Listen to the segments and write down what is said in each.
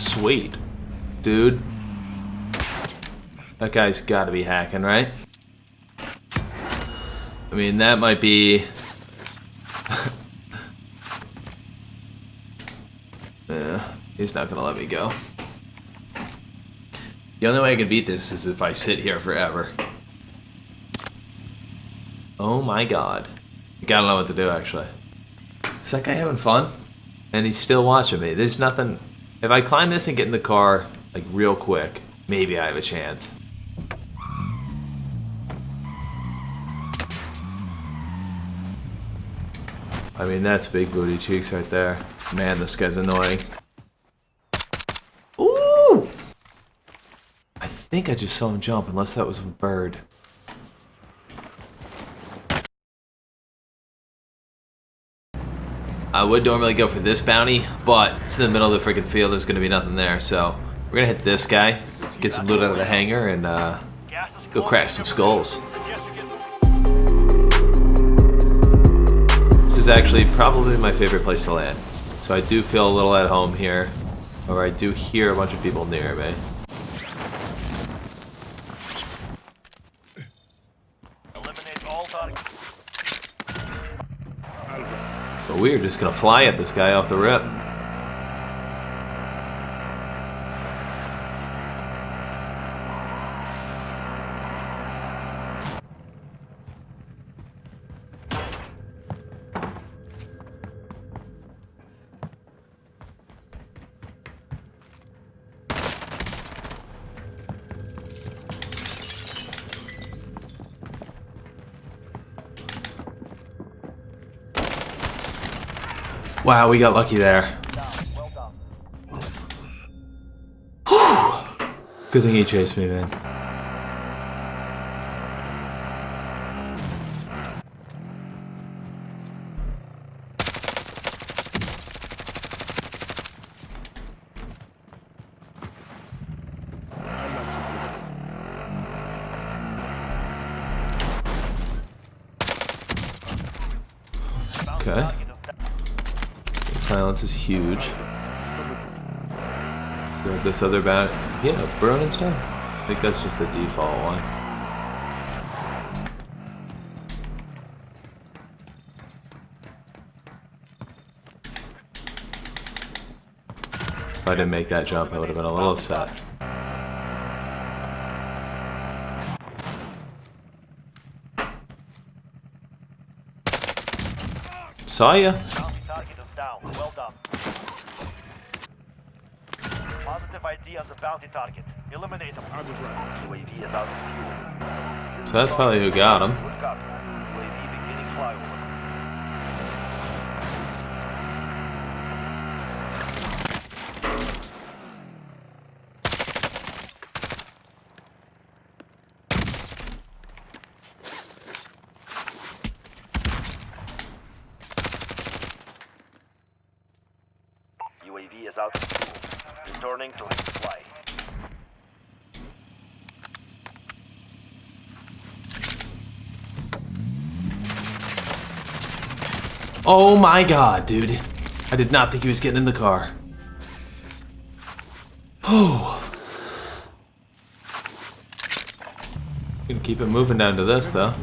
Sweet. Dude. That guy's gotta be hacking, right? I mean, that might be... yeah, he's not gonna let me go. The only way I can beat this is if I sit here forever. Oh my god. I gotta know what to do, actually. Is that guy having fun? And he's still watching me. There's nothing... If I climb this and get in the car, like, real quick, maybe I have a chance. I mean, that's big booty cheeks right there. Man, this guy's annoying. Ooh! I think I just saw him jump, unless that was a bird. I would normally go for this bounty, but it's in the middle of the freaking field. There's going to be nothing there, so we're going to hit this guy, get some loot out of the hangar, and uh, go crack some skulls. This is actually probably my favorite place to land. So I do feel a little at home here, or I do hear a bunch of people near me. But we are just gonna fly at this guy off the rip. Wow, we got lucky there. Good thing he chased me, man. Okay. Silence is huge. This other bat. Yeah, burn and. I think that's just the default one. If I didn't make that jump, I would have been a little upset. Saw ya. Target is down. Well done. Positive ID on the bounty target. Eliminate them. UAV is out of fuel. So that's probably who got him. Good copy. UAV beginning flyover. UAV is out of fuel. Returning to its flight. Oh my god, dude. I did not think he was getting in the car. Oh. Gonna keep it moving down to this, though.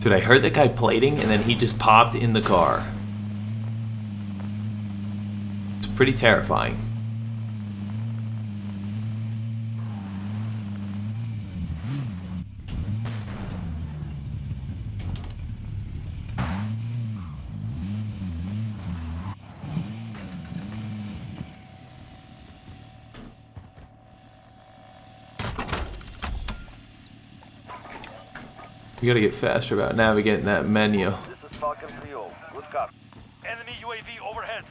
Dude, I heard that guy plating, and then he just popped in the car. It's pretty terrifying. You gotta get faster about navigating that menu. This is Falcon 3 Good copy. Enemy UAV overhead.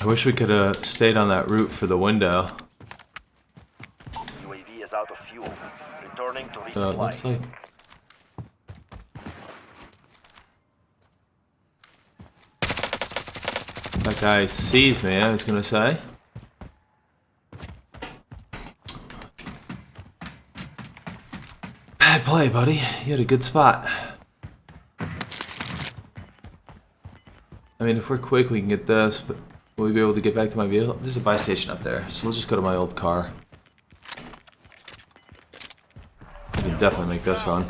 I wish we could have stayed on that route for the window. UAV is out of fuel. Returning to So it looks like guy sees me, I was gonna say. Bad play, buddy. You had a good spot. I mean, if we're quick, we can get this, but will we be able to get back to my vehicle? There's a buy station up there, so we'll just go to my old car. We can definitely make this run.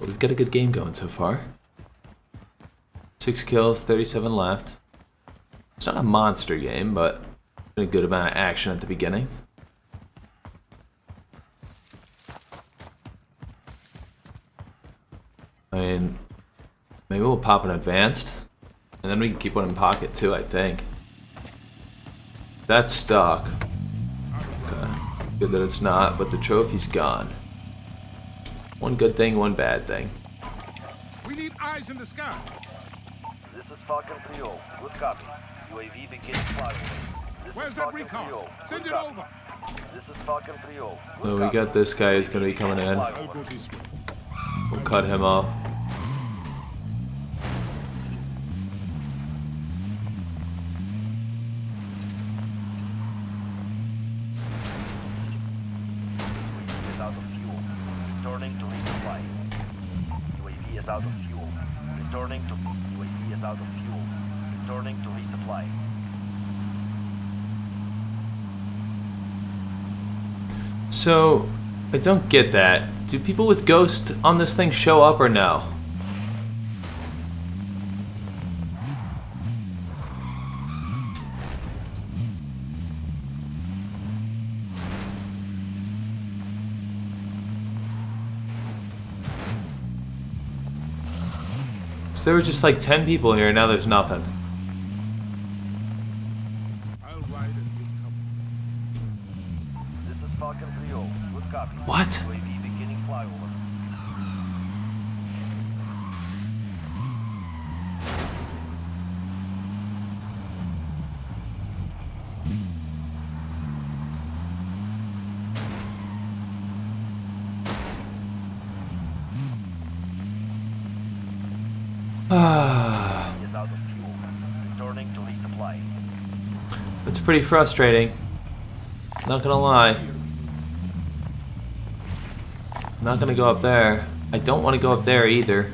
We've got a good game going so far. Six kills, 37 left. It's not a monster game, but a good amount of action at the beginning. I mean, maybe we'll pop an advanced, and then we can keep one in pocket too, I think. That's stuck. Okay. Good that it's not, but the trophy's gone. One good thing, one bad thing. We need eyes in the sky. This is Falcon 3 Good copy. UAV beginning flyover. This Where's that recon? 3-0. Send Good it copy. over. This is Falcon 3 Good So we copy. got this guy who's going to be coming in. I'll go this way. We'll cut him off. out of fuel. Returning to resupply. UAV is out of fuel. Returning to Is out of fuel. Returning to resupply. So, I don't get that. Do people with Ghost on this thing show up or no? So there were just like 10 people here, and now there's nothing. I'll ride and get cover. This is Falcon 3 Good copy. What? UAV beginning flyover. Ah, Is out of fuel. Resupply. it's pretty frustrating. Not gonna lie. Not gonna go up there. I don't want to go up there either.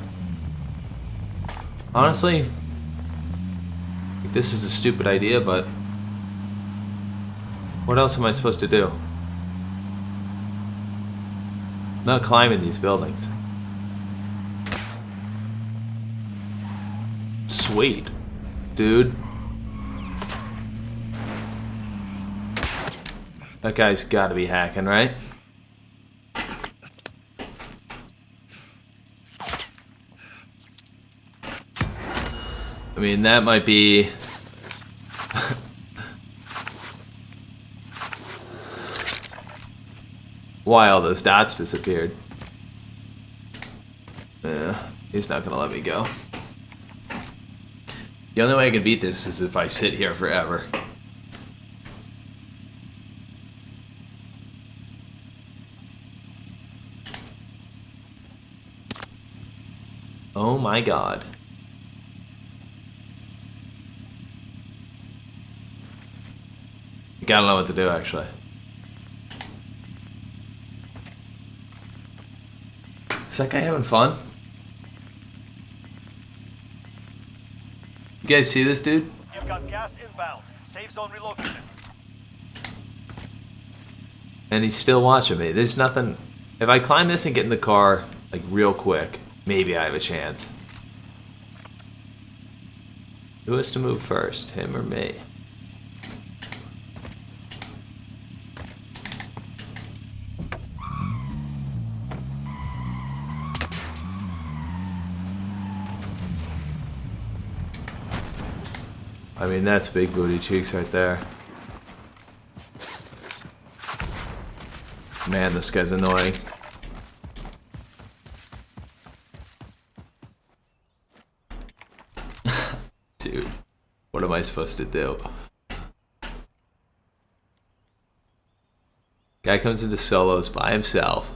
Honestly, this is a stupid idea, but what else am I supposed to do? not climbing these buildings. Sweet, dude. That guy's got to be hacking, right? I mean, that might be... Why all those dots disappeared. Yeah, he's not gonna let me go. The only way I can beat this is if I sit here forever. Oh my god. Gotta know what to do, actually. Is that guy having fun? You guys see this dude? You've got gas inbound. Safe zone relocated. And he's still watching me. There's nothing. If I climb this and get in the car, like real quick, maybe I have a chance. Who has to move first, him or me? I mean, that's big booty cheeks right there. Man, this guy's annoying. Dude, what am I supposed to do? Guy comes into solos by himself.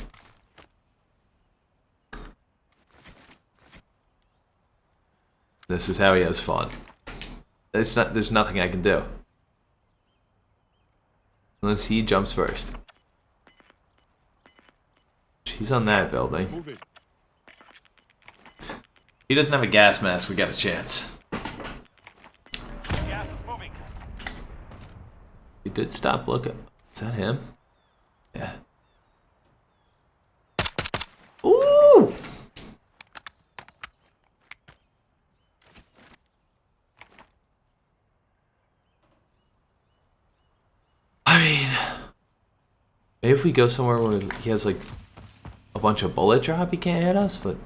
This is how he has fun. It's not. There's nothing I can do unless he jumps first. He's on that building. He doesn't have a gas mask. We got a chance. Gas is moving. He did stop looking. Is that him? Yeah. Ooh! I mean, maybe if we go somewhere where he has like a bunch of bullet drop, he can't hit us, but.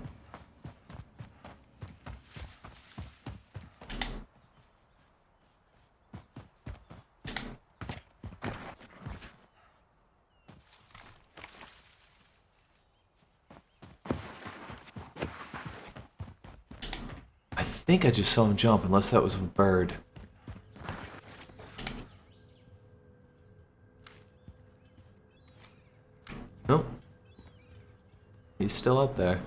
I think I just saw him jump, unless that was a bird. Nope. He's still up there.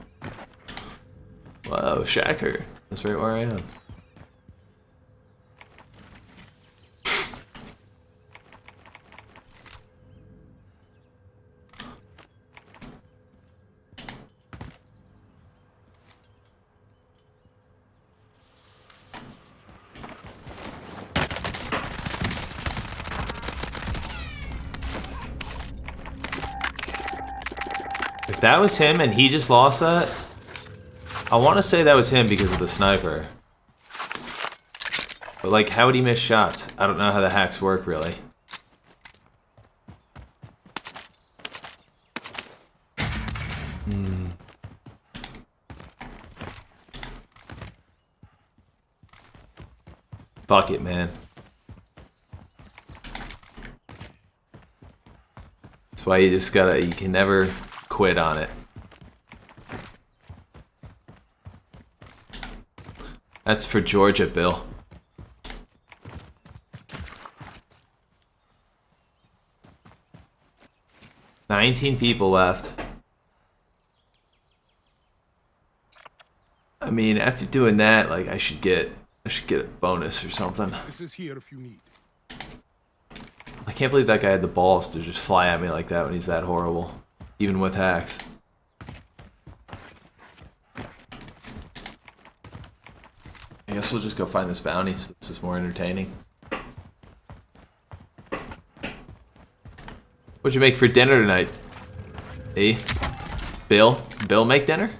Whoa, Shacker. That's right where I am. If that was him and he just lost that, I want to say that was him because of the sniper. But like, how would he miss shots? I don't know how the hacks work really. Hmm. Fuck it, man. That's why you just gotta, you can never quit on it. That's for Georgia, Bill. Nineteen people left. I mean, after doing that, like I should get, I should get a bonus or something. This is here if you need. I can't believe that guy had the balls to just fly at me like that when he's that horrible, even with hacks. I guess we'll just go find this bounty. So this is more entertaining. What'd you make for dinner tonight? E? Bill? Bill make dinner?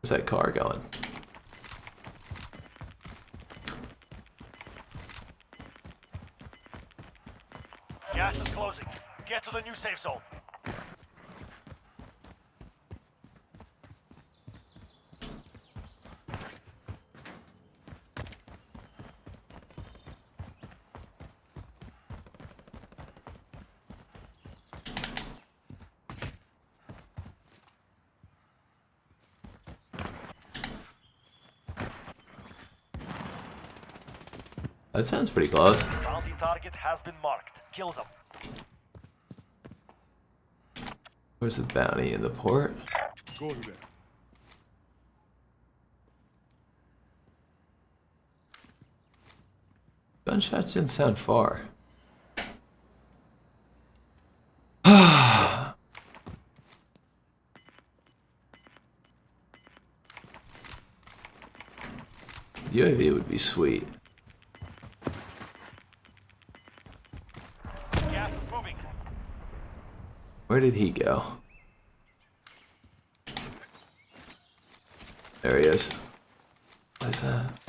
Where's that car going? Gas is closing. Get to the new safe zone. That sounds pretty close. Bounty target has been marked. Kill them. Where's the bounty in the port? Go to there. Gunshots didn't sound far. UAV would be sweet. Where did he go? There he is. What is that?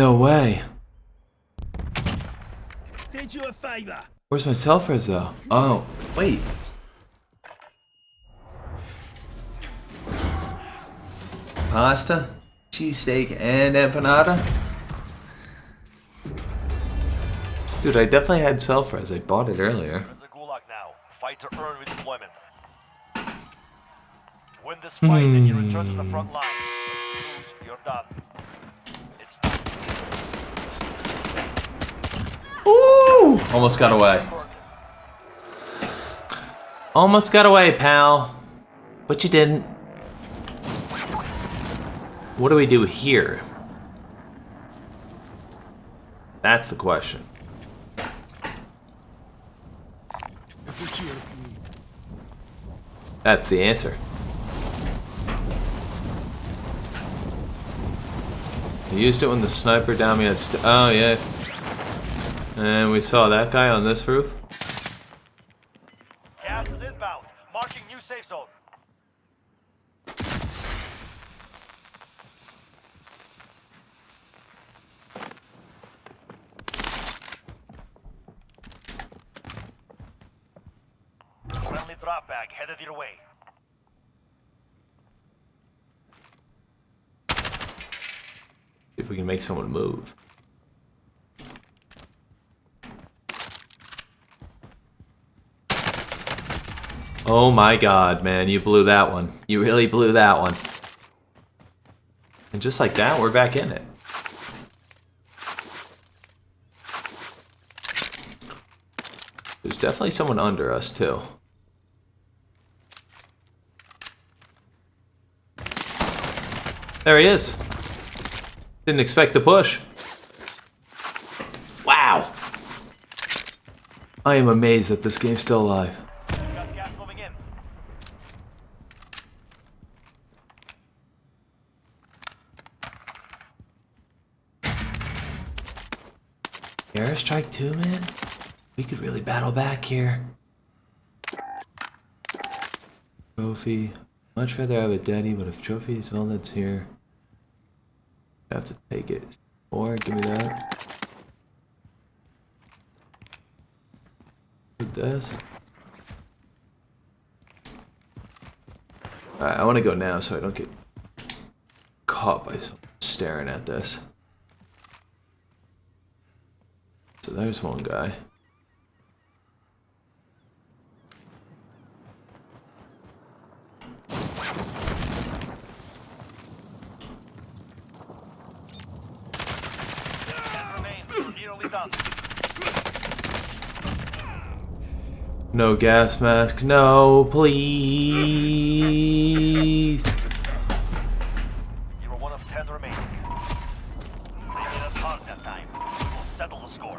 No way. Did you a favor. Where's my self res though? Oh, wait. pasta, cheesesteak, and empanada. Dude, I definitely had self-res. I bought it earlier. You're in the gulag now. Fight to earn redeployment. Win this hmm. fight and you return to the front line. Lose, you're done. It's Ooh! Almost got away. Almost got away, pal. But you didn't. What do we do here? That's the question. That's the answer. I used it when the sniper down me Oh, yeah. And we saw that guy on this roof. gas is inbound. Marking new safe zone. Friendly drop bag headed your way. See if we can make someone move. Oh my god, man, you blew that one. You really blew that one. And just like that, we're back in it. There's definitely someone under us, too. There he is. Didn't expect to push. Wow. I am amazed that this game's still alive. Got gas moving in. Airstrike 2, man? We could really battle back here. Trophy. Much rather have a daddy, but if trophy is all that's here, I have to take it. Or give me that. With this. Alright, I want to go now so I don't get caught by staring at this. So there's one guy. Ten remain. You're nearly done. No gas mask. No, please. You were one of ten remaining. Hard that time. We'll settle the score.